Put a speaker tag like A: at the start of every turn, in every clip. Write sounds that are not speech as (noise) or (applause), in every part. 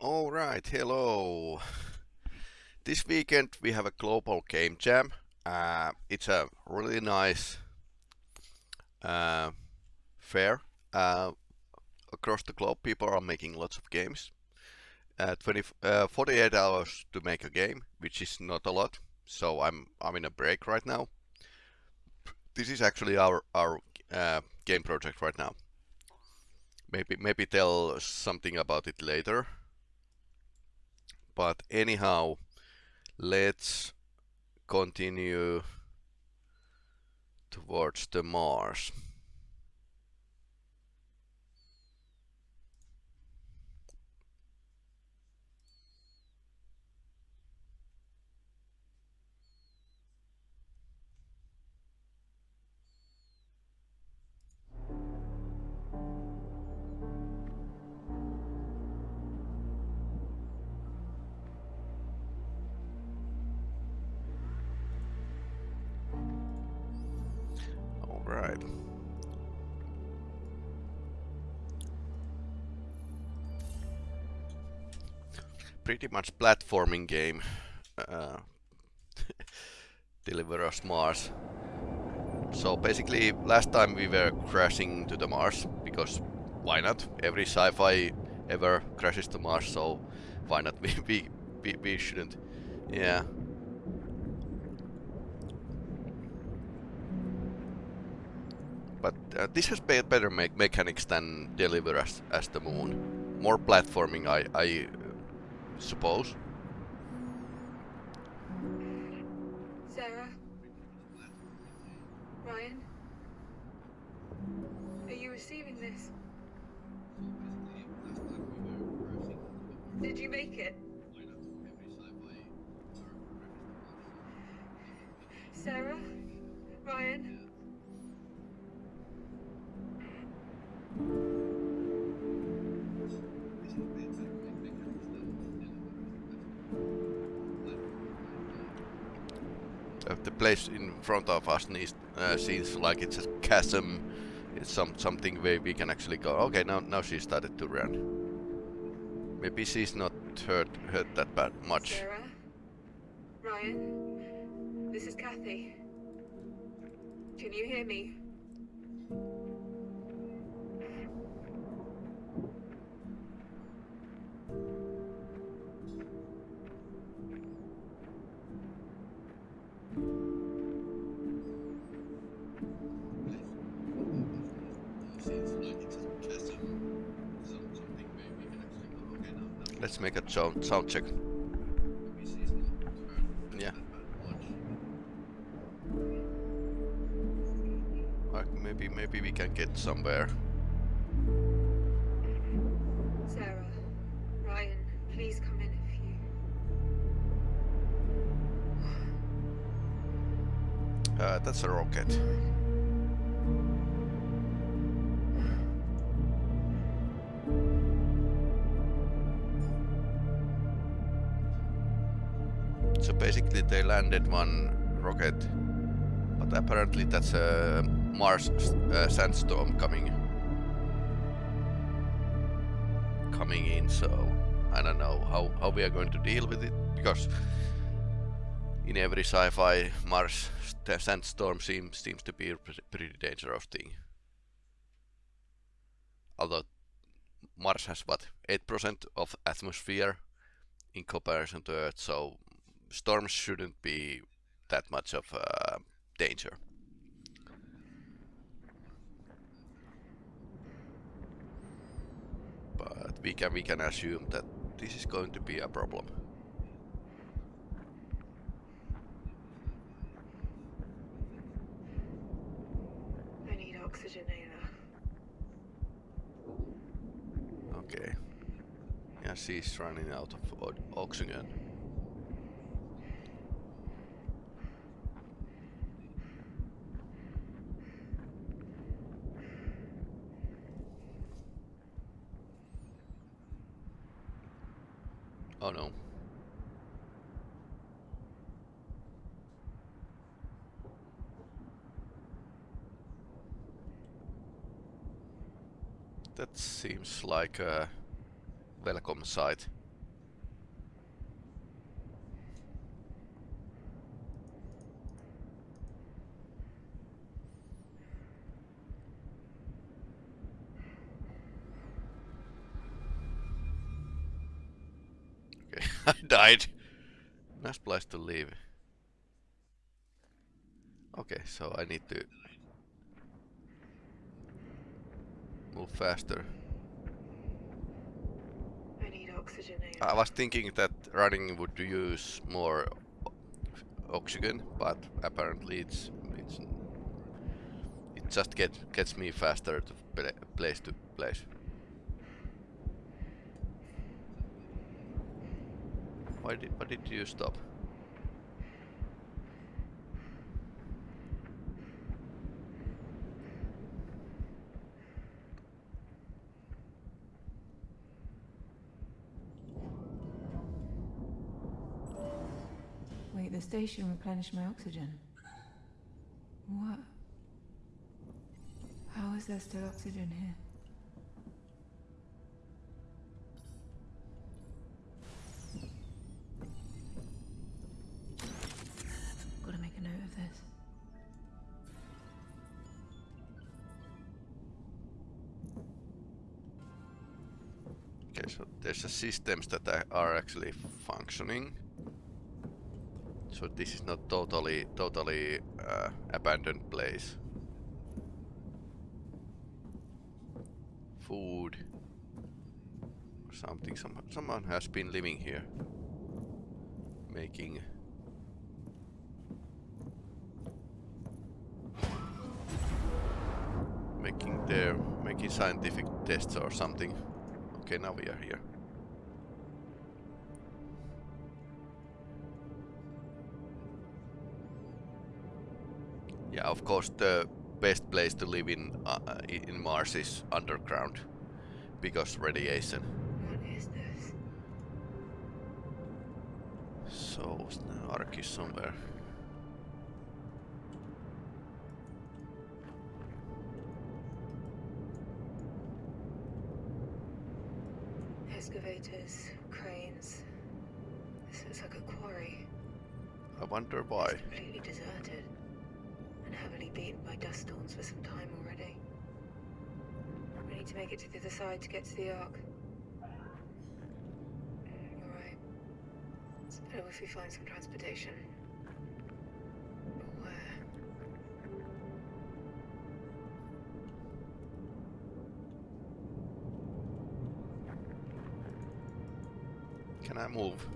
A: All right, hello. This weekend we have a global game jam. Uh, it's a really nice uh, fair. Uh, across the globe, people are making lots of games. Uh, 20, uh, 48 hours to make a game, which is not a lot. So I'm I'm in a break right now. This is actually our our uh, game project right now. Maybe maybe tell something about it later. But anyhow, let's continue towards the Mars. Pretty much platforming game. Uh, (laughs) Deliver us Mars. So basically, last time we were crashing to the Mars because why not? Every sci-fi ever crashes to Mars, so why not? (laughs) We we we, shouldn't. Yeah. But uh, this has better me mechanics than Deliver Us, as the Moon. More platforming, I, I suppose.
B: Sarah? Ryan? Are you receiving this? Did you make it? Sarah? Ryan?
A: Place in front of us needs, uh, seems like it's a chasm. It's some something where we can actually go. Okay, now now she started to run. Maybe she's not hurt hurt that bad much.
B: Sarah? Ryan? This is Kathy. Can you hear me?
A: Let's make a sound sound check. Yeah. Uh, maybe maybe we can get somewhere.
B: Sarah? Ryan, please come in if you...
A: Uh, that's a rocket. So basically they landed one rocket, but apparently that's a Mars uh, sandstorm coming coming in. So I don't know how how we are going to deal with it because in every sci-fi Mars sandstorm seems seems to be a pretty dangerous thing. Although Mars has what eight percent of atmosphere in comparison to Earth, so storms shouldn't be that much of a danger. But we can we can assume that this is going to be a problem.
B: I need oxygen, oxygenator.
A: Okay. Yeah, she's running out of oxygen. Oh no. That seems like a welcome site. Okay, (laughs) I died. Nice place to live. Okay, so I need to move faster.
B: I need oxygenator.
A: I was thinking that running would use more oxygen, but apparently it's it's it just get gets me faster to place to place. Why did why did you stop?
C: Wait, the station replenished my oxygen. What? How is there still oxygen here?
A: Systems that are actually functioning. So this is not totally totally uh, abandoned place. Food. Something. Some, someone has been living here. Making making their making scientific tests or something. Okay, now we are here. Yeah, of course, the best place to live in uh, uh, in Mars is underground because radiation.
B: What is this?
A: So is somewhere.
B: Excavators, cranes. This looks like a quarry.
A: I wonder why.
B: Make it to the other side to get to the Ark. Mm, You're. It's better if we find some transportation. Where?
A: Can I move,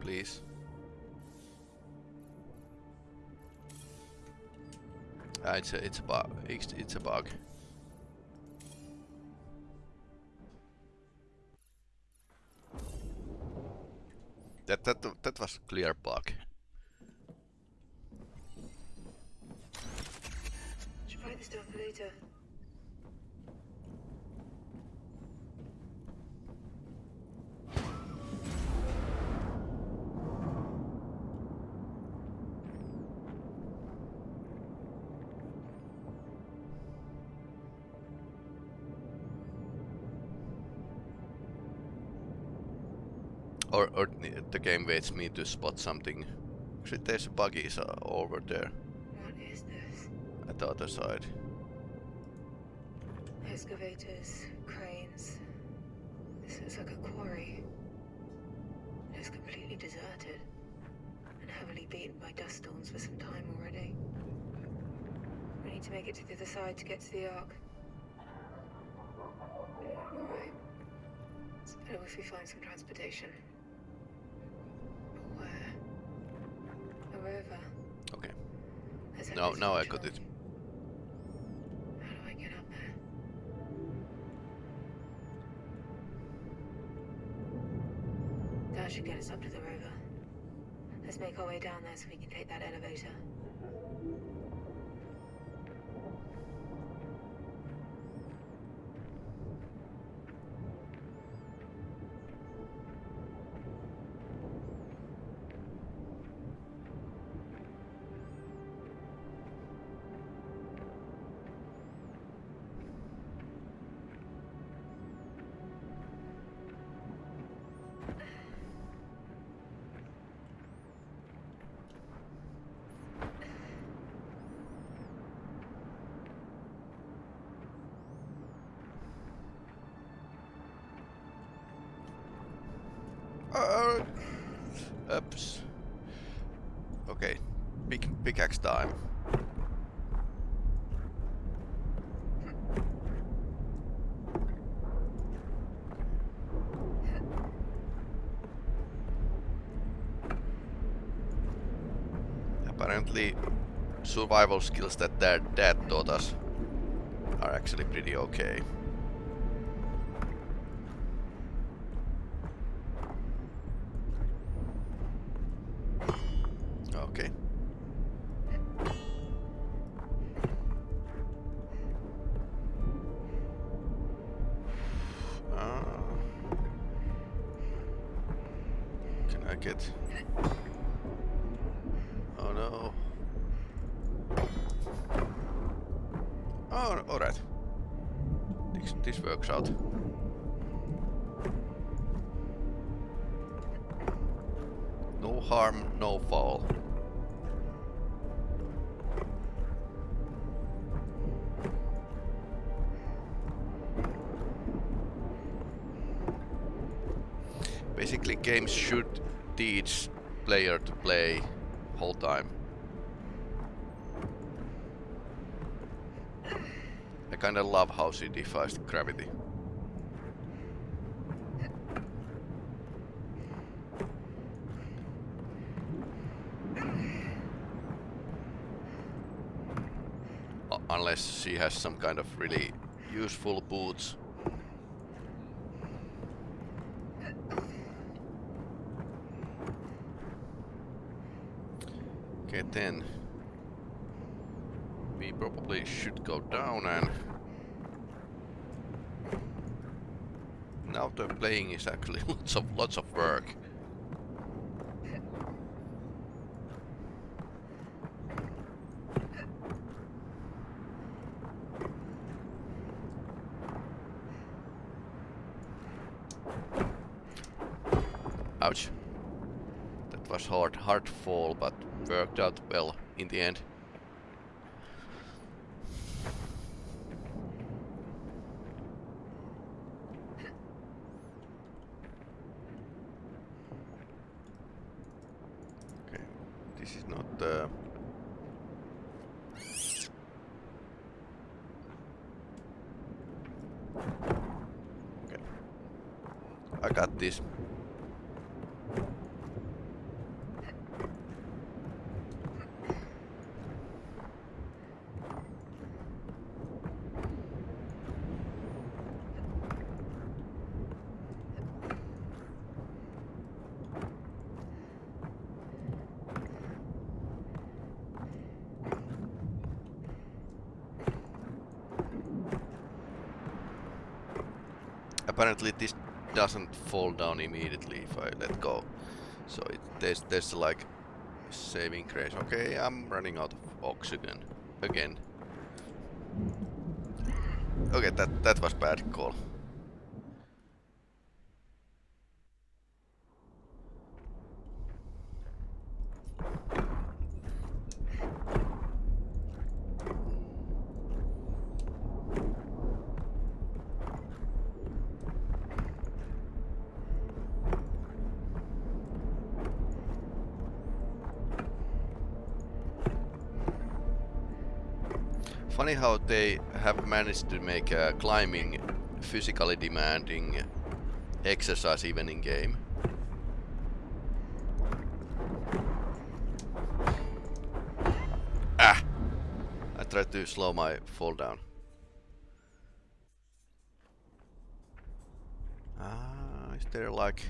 A: please? Ah, it's a it's a bug. It's, it's a bug. That that that was clear bug.
B: Later.
A: Or or the game waits me to spot something. Actually, there's buggies uh, over there
B: What is this?
A: at the other side.
B: Excavators, cranes. This looks like a quarry. It's completely deserted. And heavily beaten by dust storms for some time already. We need to make it to the other side to get to the Ark. Alright. It's better if we find some transportation. Let's head
A: Now
B: this
A: now
B: way,
A: I got it.
B: How do I get up there? That should get us up to the rover. Let's make our way down there so we can take that elevator.
A: Big pickaxe time. Apparently, survival skills that their dad taught us are actually pretty okay. Games should teach player to play whole time. I kinda love how she defies gravity. U- Unless she has some kind of really useful boots. Then we probably should go down and now the playing is actually (laughs) lots of lots of work. Ouch. That was hard, hard fall, but worked out well in the end. Okay, this is not uh, Okay. I got this. Apparently this doesn't fall down immediately if I let go. So it, there's there's like saving grace. Okay, I'm running out of oxygen again. Okay, that that was bad call. Funny how they have managed to make uh, climbing physically demanding exercise even in game. Ah! I tried to slow my fall down. Ah, is there like...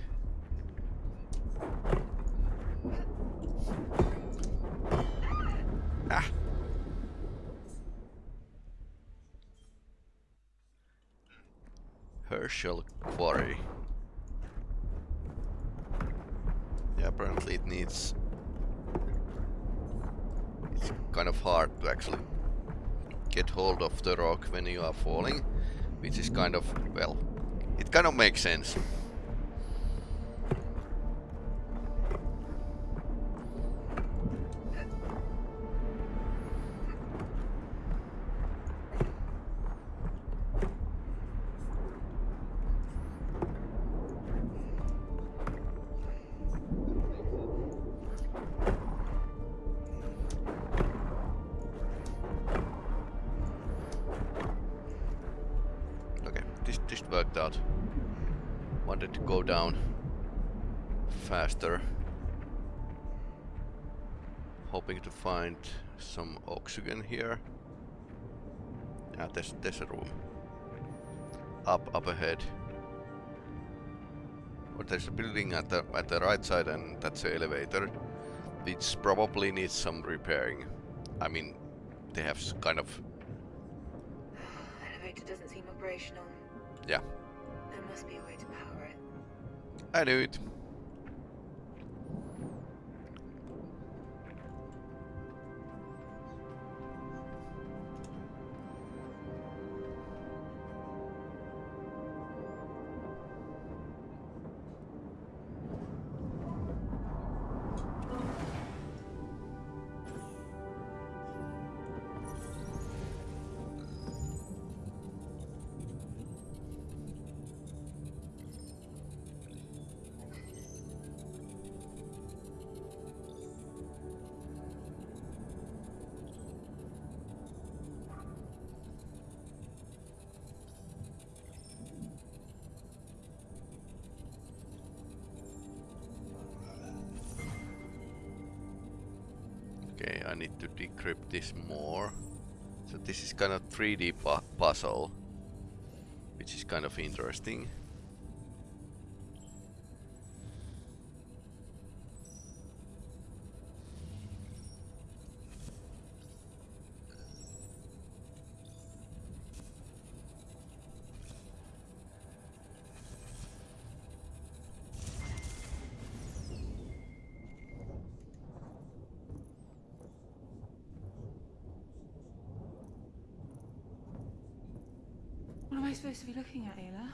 A: Herschel Quarry. Yeah, apparently it needs... It's kind of hard to actually get hold of the rock when you are falling, which is kind of, well, it kind of makes sense. Find some oxygen here. Yeah, there's, there's a room. Up, up ahead. Or there's a building at the at the right side and that's the elevator. Which probably needs some repairing. I mean, they have kind of
B: Elevator doesn't seem operational.
A: Yeah.
B: There must be a way to power it.
A: I knew it. 3D pu puzzle, which is kind of interesting.
C: Am I supposed to be looking at, Ayla?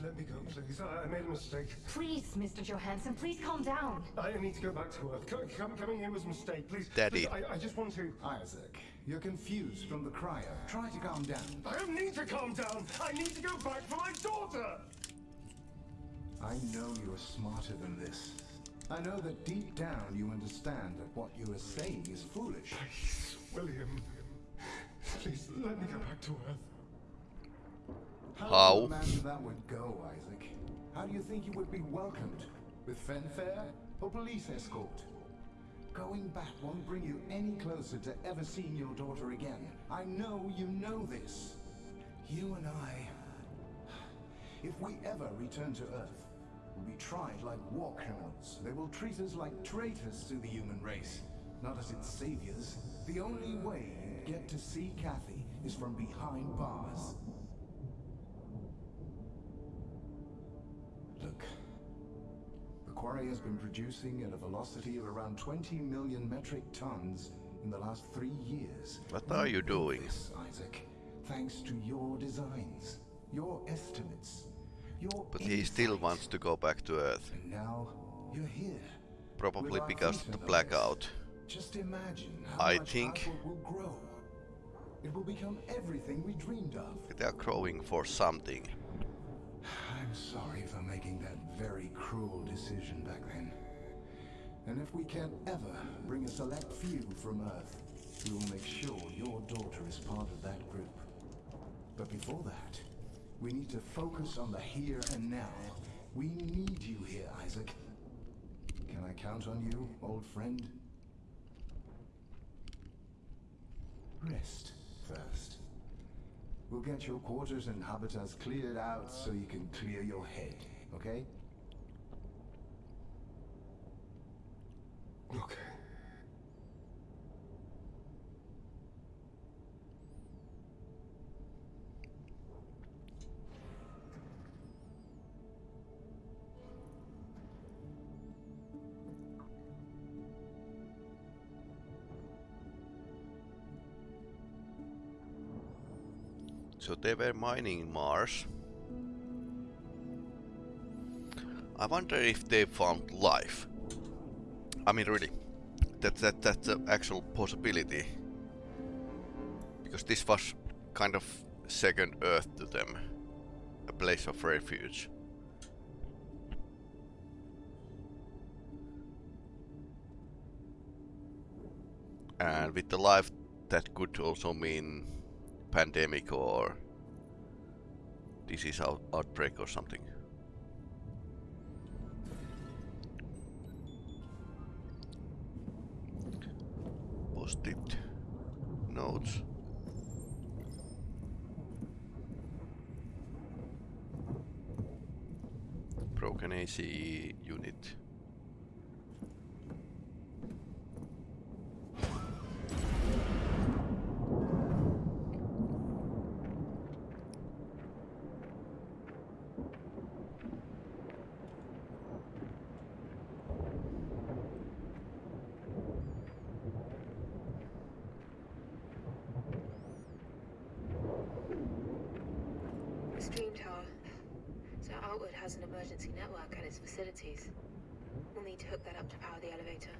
D: Let me go, please. I, I made a mistake.
E: Please, Mr. Johanson, please calm down.
D: I need to go back to Earth. Co- com- coming here was a mistake. Please,
A: Daddy.
D: please, I, I just want to.
F: Isaac, you're confused from the cryo. Try to calm down.
D: I don't need to calm down. I need to go back for my daughter.
F: I know you're smarter than this. I know that deep down you understand that what you are saying is foolish.
D: Please, William. Please let me go back to Earth.
A: How?
F: do you imagine that would go, Isaac? How do you think you would be welcomed? With fanfare or police escort? Going back won't bring you any closer to ever seeing your daughter again. I know you know this. You and I, if we ever return to Earth, we'll be tried like war criminals. They will treat us like traitors to the human race, not as its saviors. The only way you get to see Kathy is from behind bars. Look, the quarry has been producing at a velocity of around 20 million metric tons in the last three years.
A: What are you doing?
F: This, Isaac, thanks to your designs, your estimates, your
A: But he still wants to go back to Earth.
F: And now you're here.
A: Probably because of the blackout.
F: Just imagine how
A: I
F: much
A: think-
F: will grow. It will become everything we dreamed of.
A: They are crowing for something.
F: I'm sorry for making that very cruel decision back then. And if we can ever bring a select few from Earth, we will make sure your daughter is part of that group. But before that, we need to focus on the here and now. We need you here, Isaac. Can I count on you, old friend? Rest first. We'll get your quarters and habitats cleared out so you can clear your head, okay?
D: Okay.
A: So they were mining Mars. I wonder if they found life. I mean, really, that that that's an actual possibility. Because this was kind of second Earth to them, a place of refuge. And with the life, that could also mean pandemic or disease out outbreak or something. Post-it notes. Broken ACE unit.
B: Stream tower. So Outward has an emergency network at its facilities. We'll need to hook that up to power the elevator.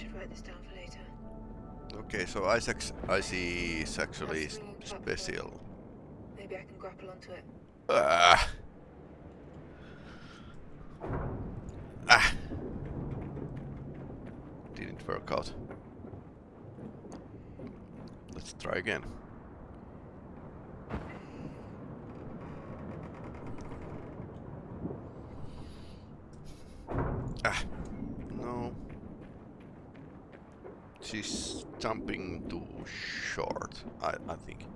B: Should write this down for later.
A: Okay, so Isaac's IC is actually
B: That's
A: s-
B: brilliant platform.
A: special.
B: Maybe I can grapple onto it.
A: Ah. Ah. Didn't work out. Let's try again. Ah. No. She's jumping too short, I, I think.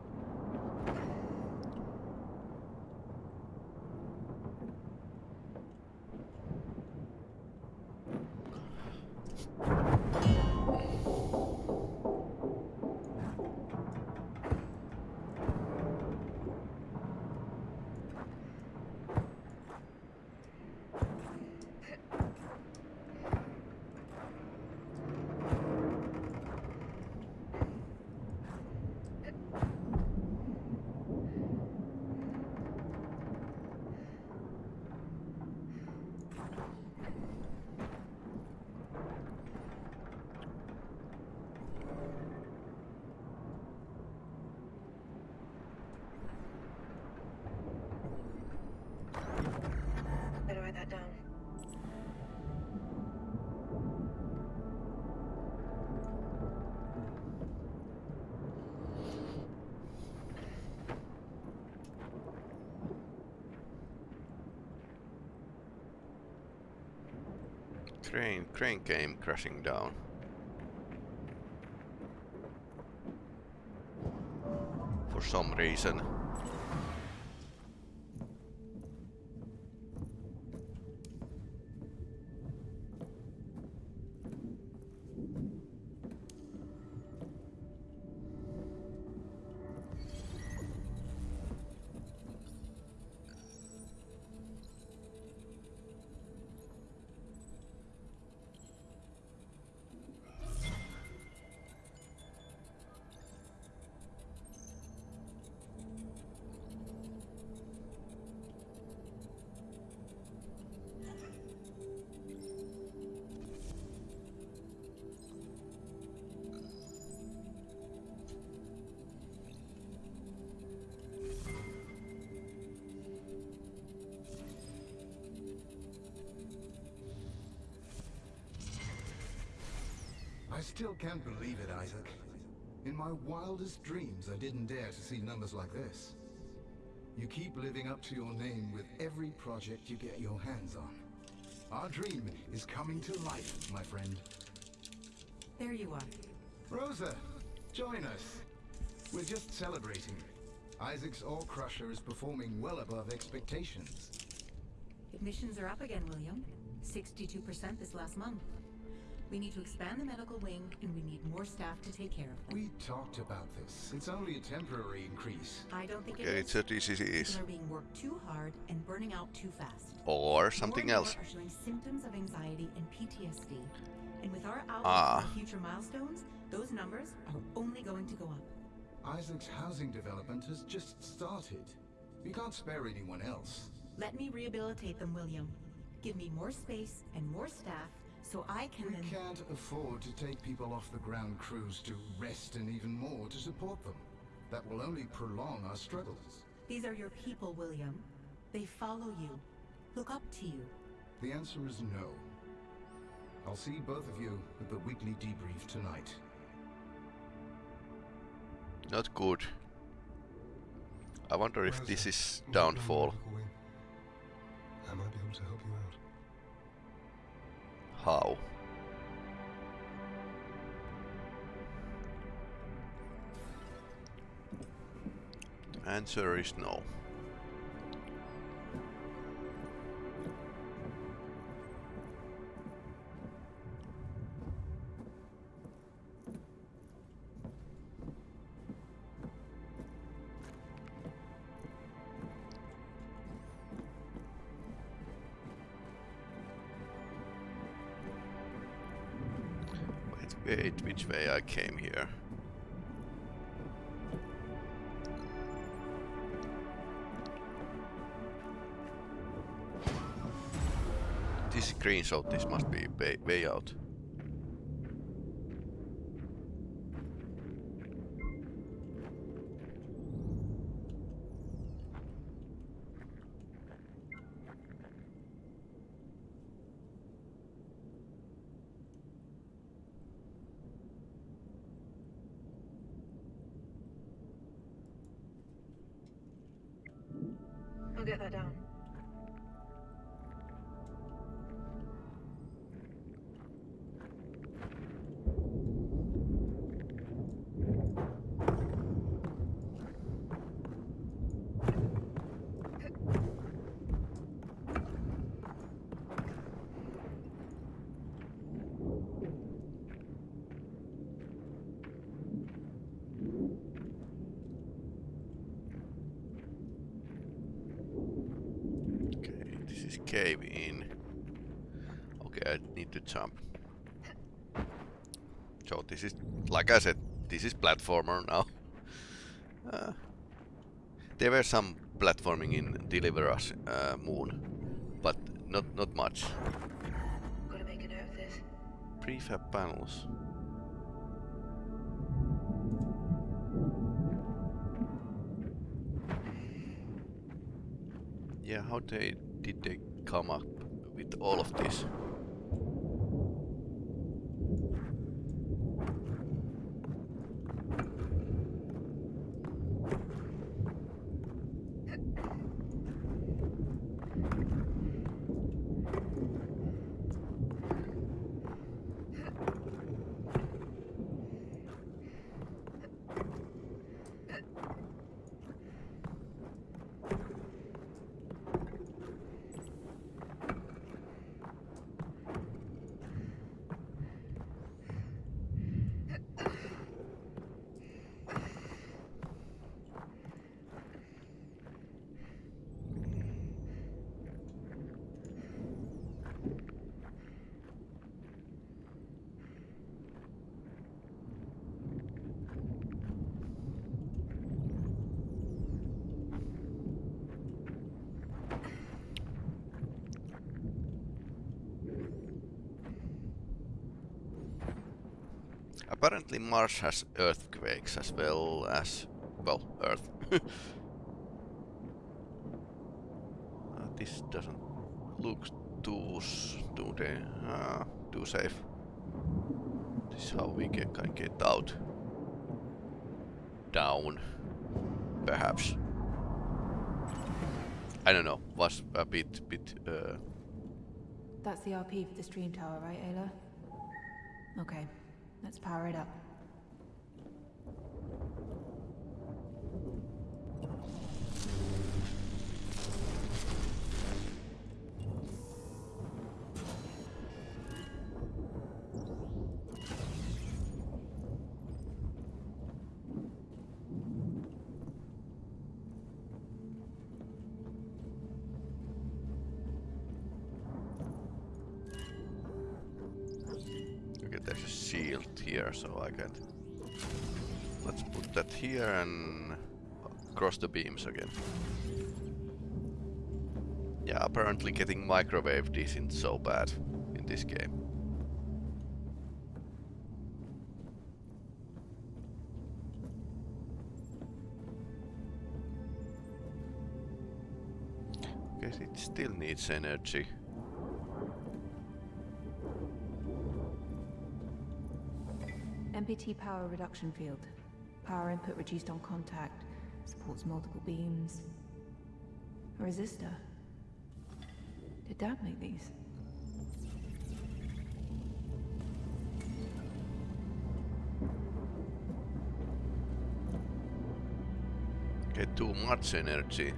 A: Crane, crane came crashing down. For some reason.
F: I still can't believe it, Isaac. In my wildest dreams, I didn't dare to see numbers like this. You keep living up to your name with every project you get your hands on. Our dream is coming to life, my friend.
E: There you are.
F: Rosa, join us. We're just celebrating. Isaac's Ore Crusher is performing well above expectations.
E: Admissions are up again, William. 62% this last month. We need to expand the medical wing, and we need more staff to take care of them.
F: We talked about this. It's only a temporary increase.
E: I don't think
A: Okay,
E: it
A: it's
E: is.
A: a disease.
E: People are being worked too hard and burning out too fast.
A: Or something
E: More
A: else.
E: more are showing symptoms of anxiety and PTSD. And with our outlook
A: Ah.
E: for future milestones, those numbers are only going to go up.
F: Isaac's housing development has just started. We can't spare anyone else.
E: Let me rehabilitate them, William. Give me more space and more staff so I can
F: We can't afford to take people off the ground crews to rest and even more to support them. That will only prolong our struggles.
E: These are your people, William. They follow you, look up to you.
F: The answer is no. I'll see both of you at the weekly debrief tonight.
A: Not good. I wonder if this is downfall. How? Answer is no. Came here? This screenshot, this must be way, way out. Cave in. Okay, I need to jump. So this is, like I said, this is platformer now. (laughs) Uh, there were some platforming in Deliver Us uh, Moon, but not not much.
B: Gotta make a note of this.
A: Prefab panels. Yeah, how they did they come up with all of this? Apparently Mars has earthquakes as well as, well, Earth. (laughs) Uh, this doesn't look too, too, uh, too safe. This is how we can, can get out. Down. Perhaps. I don't know, was a bit, bit, uh,
C: That's the RP for the stream tower, right, Ayla? Okay, let's power it up.
A: Cross the beams again. Yeah, apparently getting microwaved isn't so bad in this game. Guess it still needs energy.
C: MPT power reduction field. Power input reduced on contact. Supports multiple beams. A resistor. Did Dad make these?
A: Get too much energy.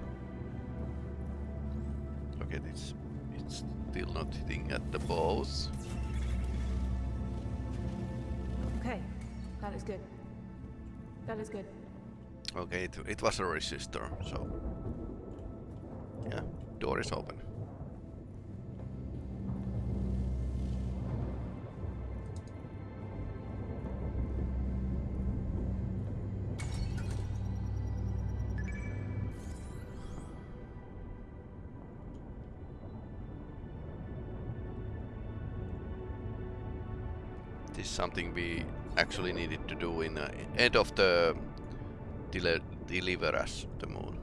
A: Okay, it's it's still not hitting at the balls.
C: Okay, that is good. That is good.
A: Okay, it, it was a resistor, so yeah, door is open. This is something we actually needed to do in uh, end of the deliver us the moon.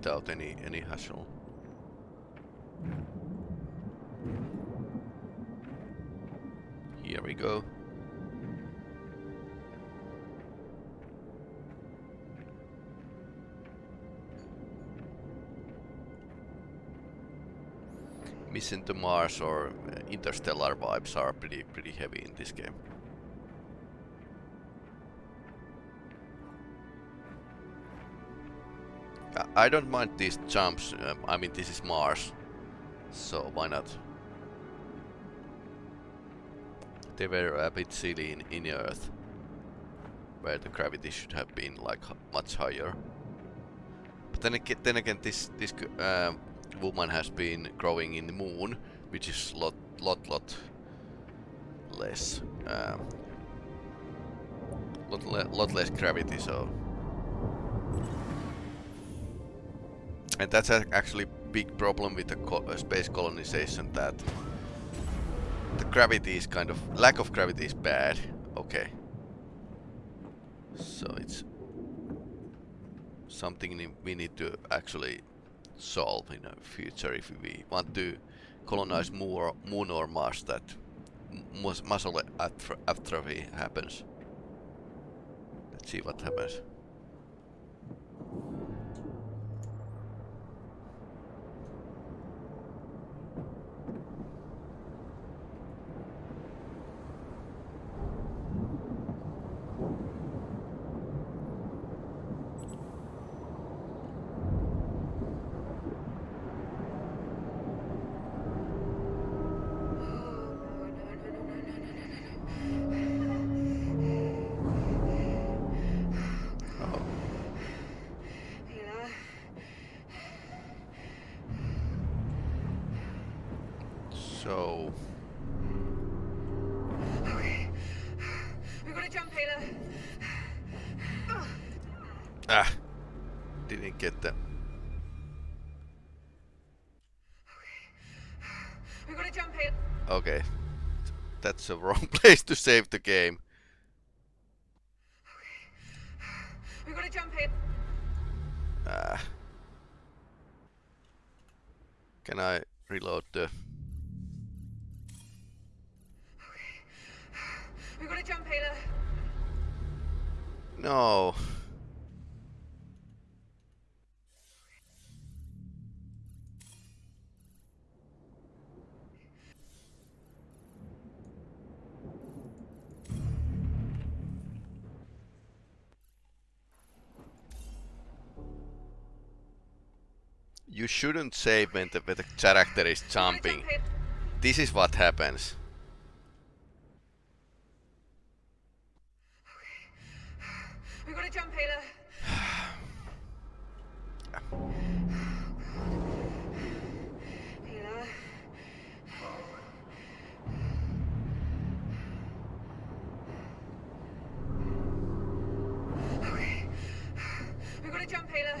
A: Without any any hassle. Here we go. Mission to Mars or interstellar vibes are pretty pretty heavy in this game. I- don't mind these jumps. Um, I mean, this is Mars, so why not? They were a bit silly in, in Earth, where the gravity should have been like much higher. But then again, then again, this this uh, woman has been growing in the moon, which is lot lot lot less, um, lot le lot less gravity. So And that's actually a- big problem with the co uh, space colonization that the gravity is kind of lack of gravity is bad. Okay. So it's something we need to actually solve in the future if we want to colonize more Moon or Mars that muscle atro atrophy happens. Let's see what happens. So
B: Okay. We gotta jump, Ayla.
A: ah, didn't get them.
B: We gotta jump, Ayla.
A: Okay, that's the (laughs) wrong place to save the game. Okay.
B: We gotta jump, Ayla.
A: Ah. Can I reload the... No. You shouldn't save when the, when the character is jumping. This is what happens.
B: We gotta jump, Ayla. Ayla. Okay. We gotta jump, Ayla.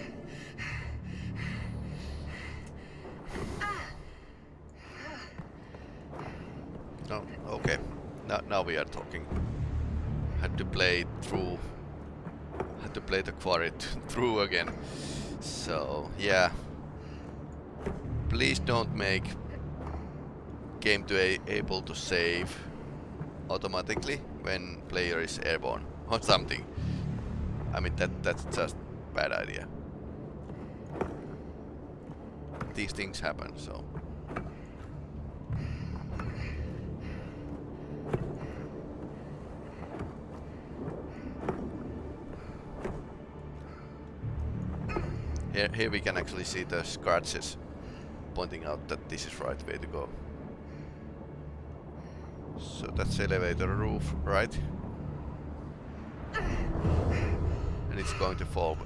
A: No, okay. Now, now we are talking. Had to play through. Had to play the quarry through again. So yeah. Please don't make game to able to save automatically when player is airborne (laughs) or something. I mean that that's just bad idea. These things happen, so. Here, here we can actually see the scratches pointing out that this is right way to go. So that's elevator roof, right? And it's going to fall.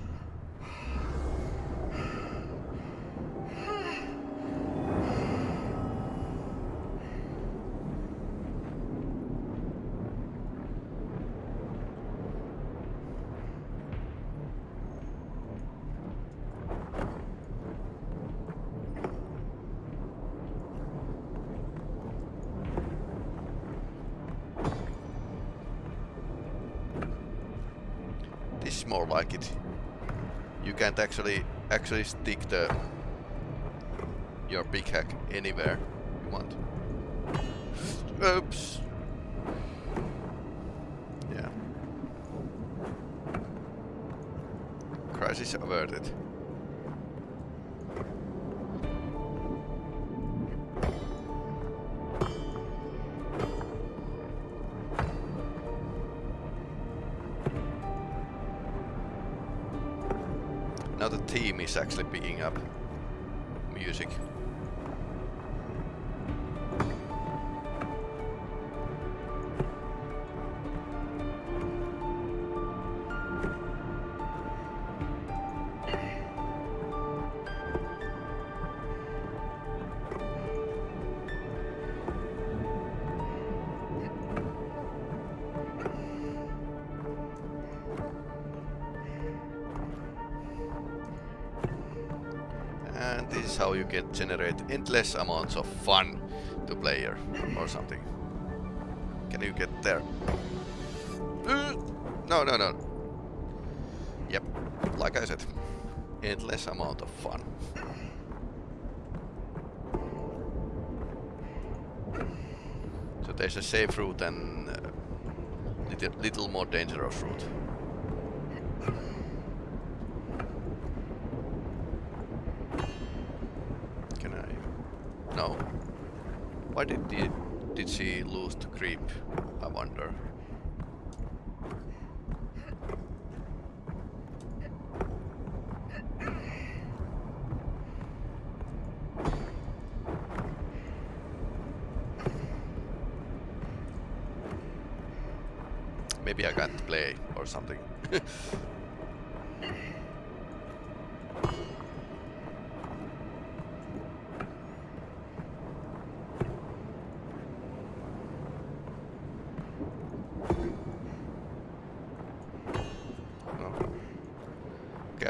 A: Actually actually stick the your big hack anywhere you want. Oops. Yeah. Crisis averted. Now the team is actually picking up music. Generate endless amounts of fun to player or something. Can you get there? Uh, No, no, no. Yep, like I said, endless amount of fun. So there's a safe route and uh, little, little more dangerous route. Can I? No. Why did the, did she lose the creep? I wonder. Maybe I can't play or something. (laughs)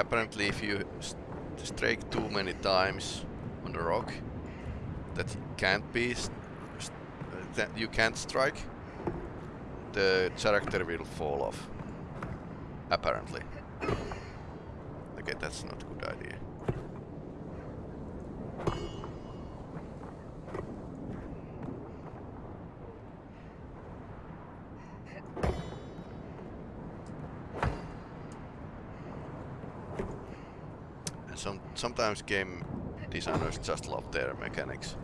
A: apparently if you st strike too many times on the rock that can't be that you can't strike, the character will fall off. Apparently. Okay, that's not a good idea. some sometimes game designers just love their mechanics.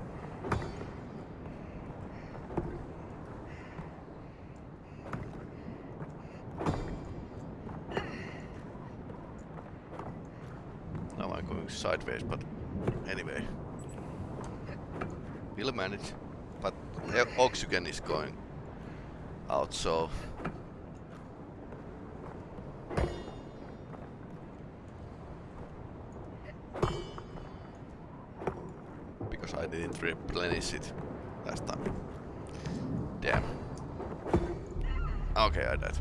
A: Now I'm going sideways, but anyway. We'll manage. But oxygen is going out, so because I didn't replenish it last time. Damn. Okay, I died.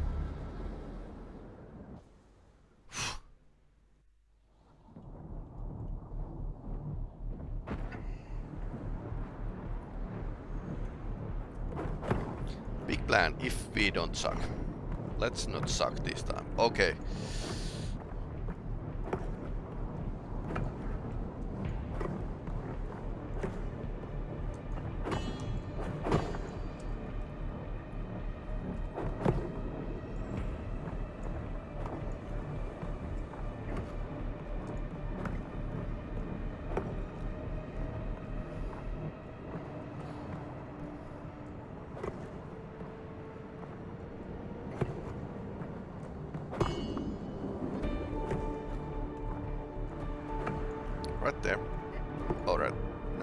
A: Big plan if we don't suck. Let's not suck this time. Okay.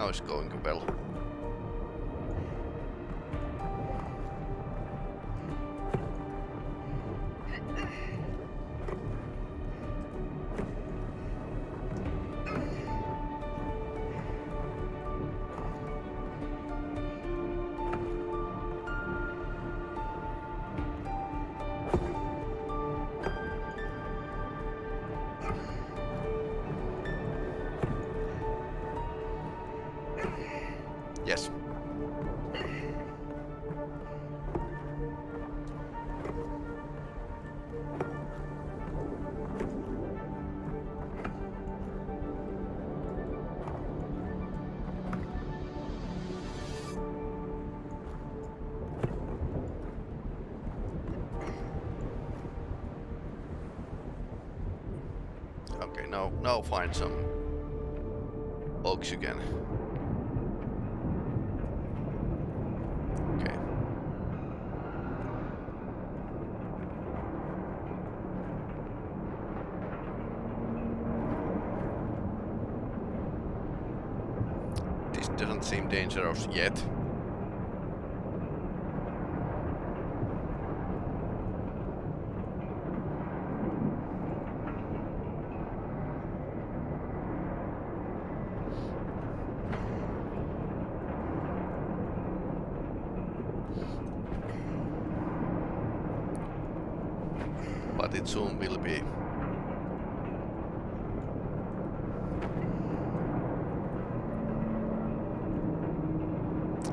A: Now it's going well. Now find some oxygen. Okay. This doesn't seem dangerous yet. But it soon will be.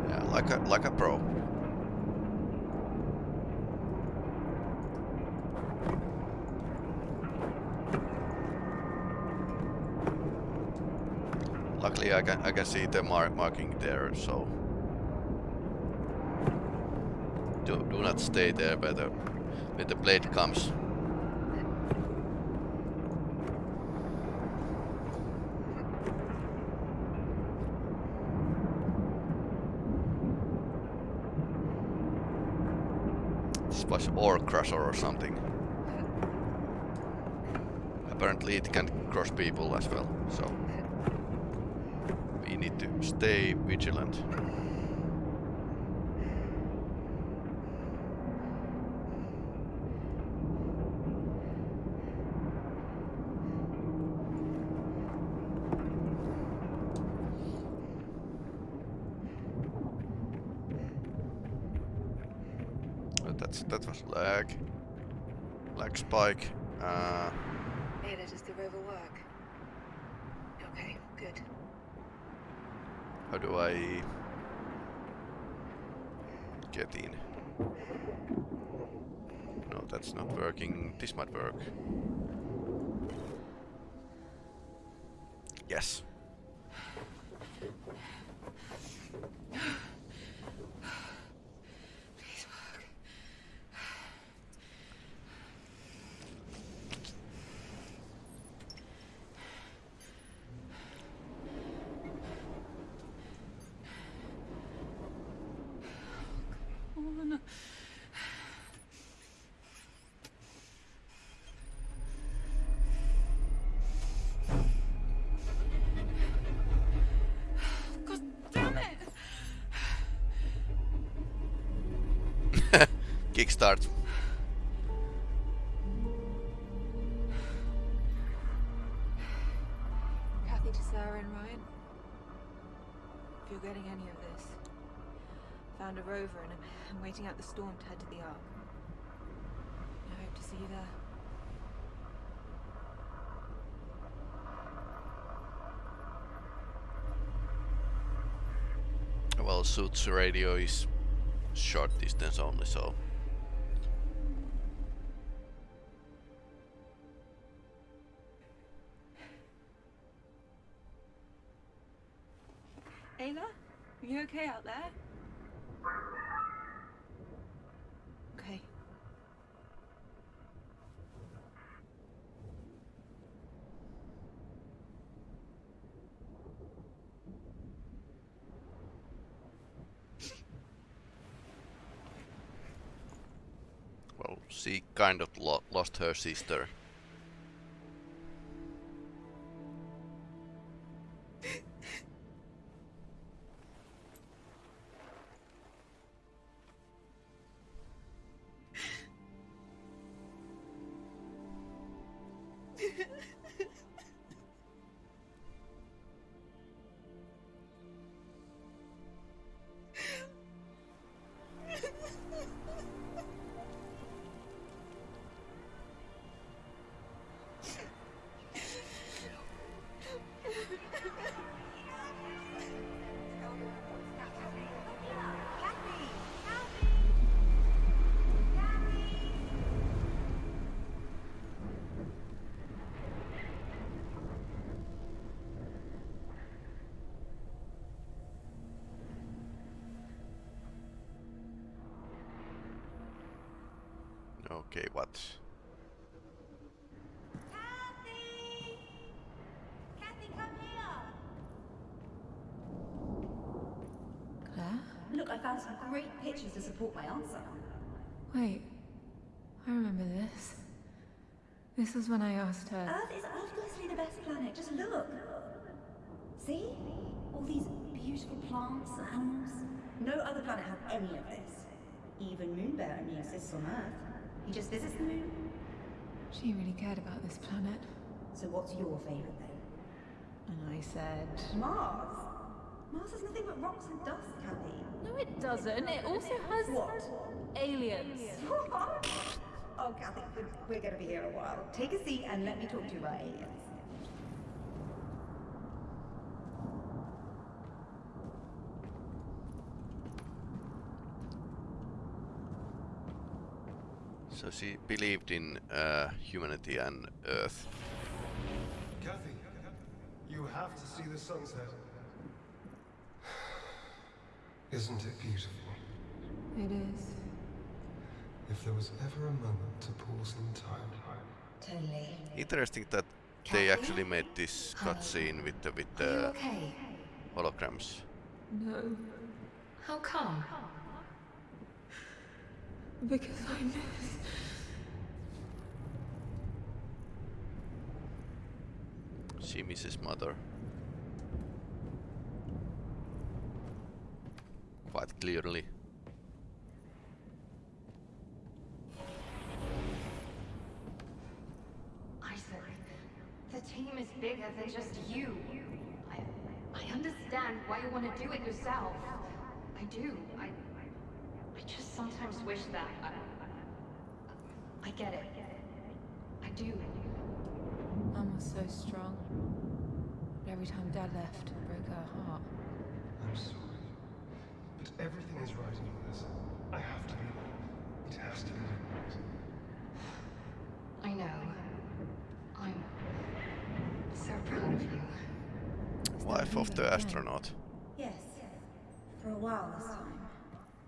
A: Yeah, like a like a pro. Luckily, I can I can see the mar marking there, so do do not stay there where the where the blade comes. This was ore crusher or something. Apparently it can crush people as well, so need to stay vigilant. Uh, That's that was lag. Lag spike. Uh,
B: Ada, does the rover work? Okay, good.
A: How do I get in? No, that's not working. This might work. Yes.
B: Please work.
A: Kickstart.
C: Kathy to Sarah and Ryan. If you're getting any of this, found a rover and I'm, I'm waiting out the storm to head to the Ark. I hope to see you there.
A: Well, Suits radio is short distance only, so
C: okay out there? Okay.
A: well, she kind of lo lost her sister.
G: My answer.
C: Wait. I remember this. This was when I asked her.
G: Earth is obviously the best planet. Just look. See? All these beautiful plants and animals. No other planet has any of this. Even Moonbear only exists on Earth. He just visits the moon.
C: She really cared about this planet.
G: So what's your favourite then?
C: And I said.
G: Mars. Mars has nothing but rocks and dust, Kathy.
C: No, it doesn't. It also has.
G: What?
C: Aliens. (laughs)
G: oh, Kathy, we're, we're going to be here a while. Take a seat and let me talk to you about aliens.
A: So she believed in uh, humanity and Earth.
D: Kathy, you have to see the sunset. Isn't it beautiful?
C: It is.
D: If there was ever a moment to pause in time,
G: Totally.
A: Interesting that they
G: Kathy?
A: actually made this cutscene with the with the
G: okay?
A: holograms.
C: No.
G: How come?
C: Because I miss.
A: She misses mother. Quite clearly.
H: Isaac, the team is bigger than just you. I, I understand why you want to do it yourself. I do. I, I just sometimes wish that. I, I get it. I do.
C: Mum was so strong. But every time Dad left, it broke her heart.
D: I'm sorry. But everything is right in all this. I have to be there. It has to be right.
H: I know. I'm so proud of you.
A: Wife of the astronaut.
G: Yes. For a while this time.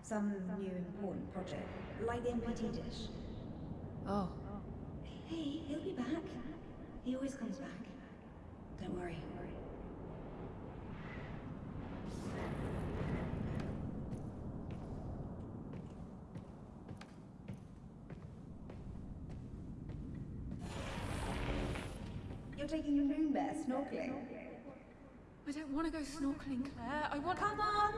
G: Some new important project. Like the MPT dish.
C: Oh,
G: Hey, he'll be back. He always comes back. Don't worry. taking your down there, snorkeling.
C: I don't want to go snorkeling, Claire. I want...
G: Come on!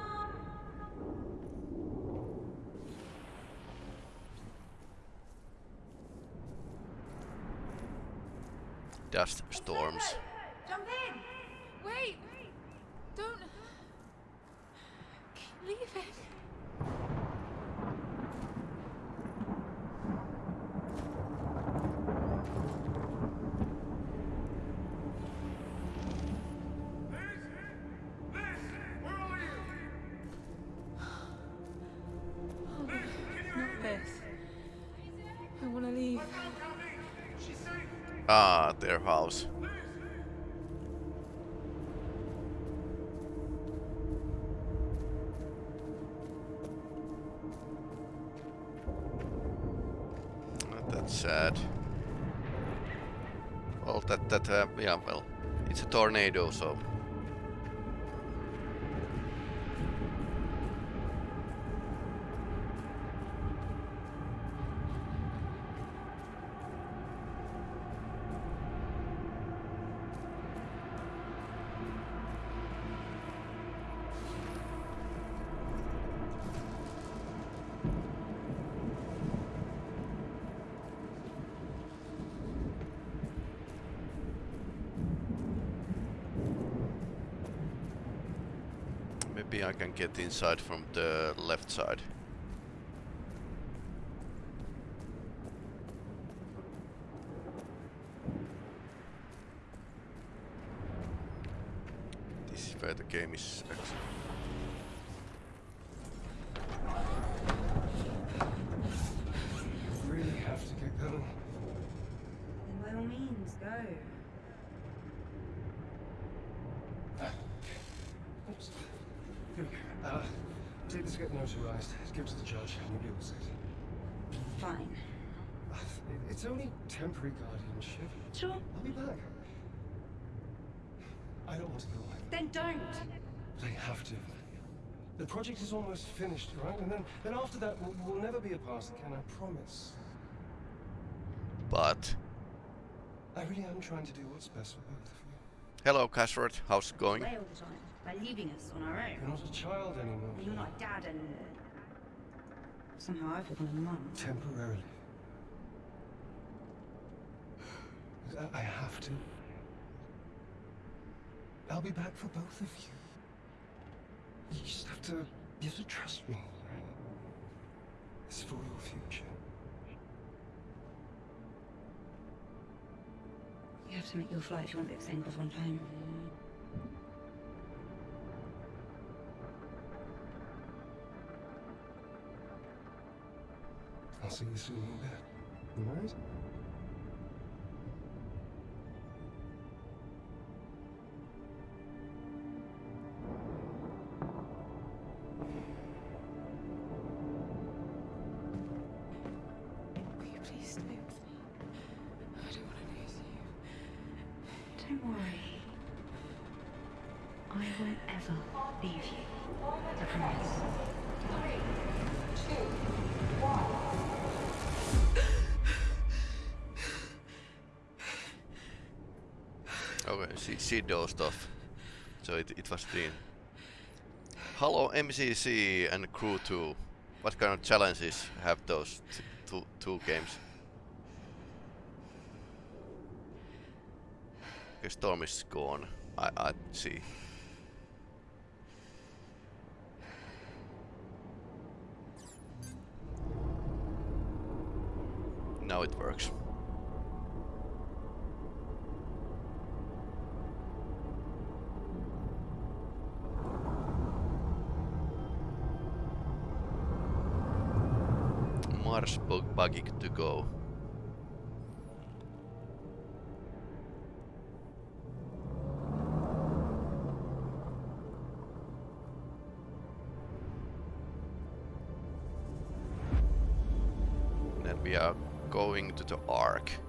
A: Dust storms. Ah, That's sad. Well, that that uh, yeah, well, it's a tornado, so maybe I can get inside from the left side. This is where the game is actually.
D: Really Uh, take this to get notarized. Give it to the judge, and you'll be all set.
G: Fine.
D: Uh, It's only temporary guardianship.
G: Sure.
D: I'll be back. I don't want to go away,
G: Then don't.
D: but I have to. The project is almost finished, right? And then, then after that, we'll, we'll never be apart again, I promise.
A: But
D: I really am trying to do what's best for both of you.
A: hello, Cashford. How's it going?
G: Away all the time by leaving us on our own.
D: You're not a child anymore.
G: You're not a dad anymore. Somehow I've become a mum.
D: Temporarily. I, have to. I'll be back for both of you. You just have to, you have to trust me. It's for your future.
G: You have to make your flight if you want this off on time.
D: I'll see you soon in bed. All
A: Dozed off. So it, it was Dean. Hello MCC and Crew 2. What kind of challenges have those two, two games? Okay, Storm is gone. I, I see. Buggy to go. Then we are going to the Ark.